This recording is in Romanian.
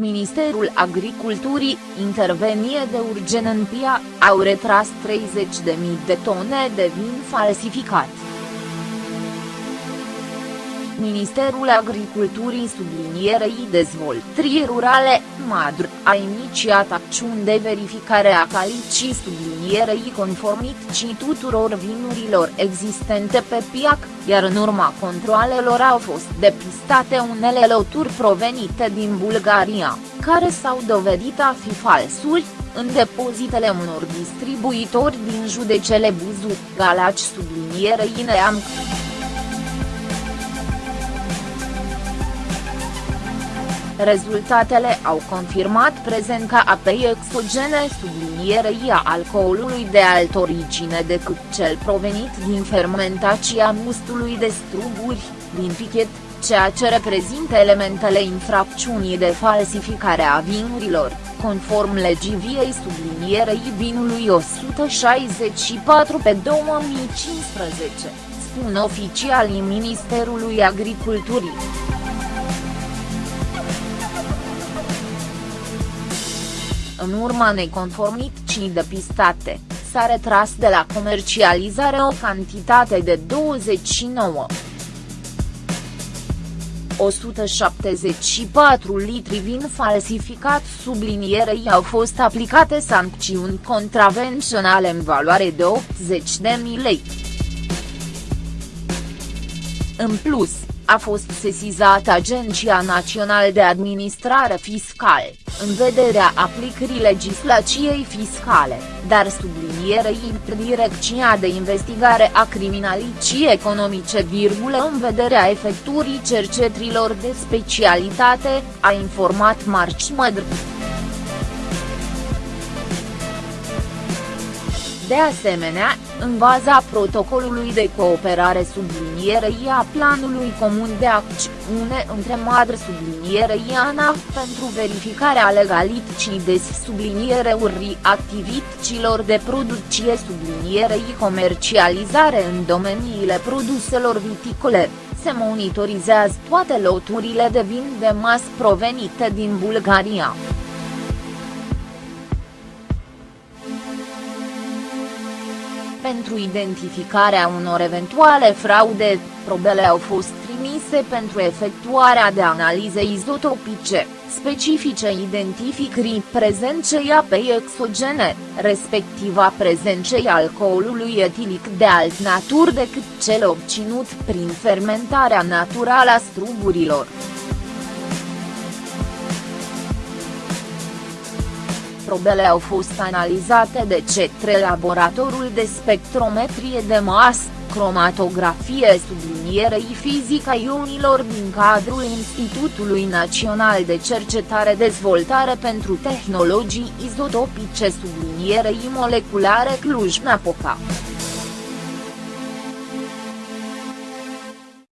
Ministerul Agriculturii, intervenie de urgen în PIA, au retras 30.000 de tone de vin falsificat. Ministerul Agriculturii sublinierei dezvoltării rurale, MADR, a inițiat acțiuni de verificare a calității sublinierei conformității tuturor vinurilor existente pe piac, iar în urma controalelor au fost depistate unele loturi provenite din Bulgaria, care s-au dovedit a fi falsuri, în depozitele unor distribuitori din județele Buzu, Galaci sublinierei Neamț. Rezultatele au confirmat prezența apei exogene sublinierei a alcoolului de altă origine decât cel provenit din fermentația mustului de struguri, din pichet, ceea ce reprezintă elementele infracțiunii de falsificare a vinurilor, conform legii viei sublinierei vinului 164 pe 2015, spun oficialii Ministerului Agriculturii. În urma neconformității depistate, s-a retras de la comercializare o cantitate de 29. 174 litri vin falsificat sublinierei au fost aplicate sancțiuni contravenționale în valoare de 80.000 lei. În plus, a fost sesizată Agenția Națională de Administrare Fiscală, în vederea aplicării legislației fiscale, dar sublinierei Direcția de Investigare a Criminalității Economice, în vederea efectuării cercetrilor de specialitate, a informat Marci Mădr. De asemenea, în baza protocolului de cooperare sublinierei a planului comun de acțiune între madre sublinierei ANAF pentru verificarea legalității de subliniereurii activităților de producție sublinierei comercializare în domeniile produselor viticole, se monitorizează toate loturile de vin de mas provenite din Bulgaria. Pentru identificarea unor eventuale fraude, probele au fost trimise pentru efectuarea de analize izotopice, specifice identificării prezenței apei exogene, respectiv a prezenței alcoolului etilic de alt natur decât cel obținut prin fermentarea naturală a strugurilor. Probele au fost analizate de către laboratorul de spectrometrie de masă, cromatografie sublinierei fizica ionilor din cadrul Institutului Național de Cercetare Dezvoltare pentru Tehnologii Izotopice sublinierei moleculare Cluj-Napoca.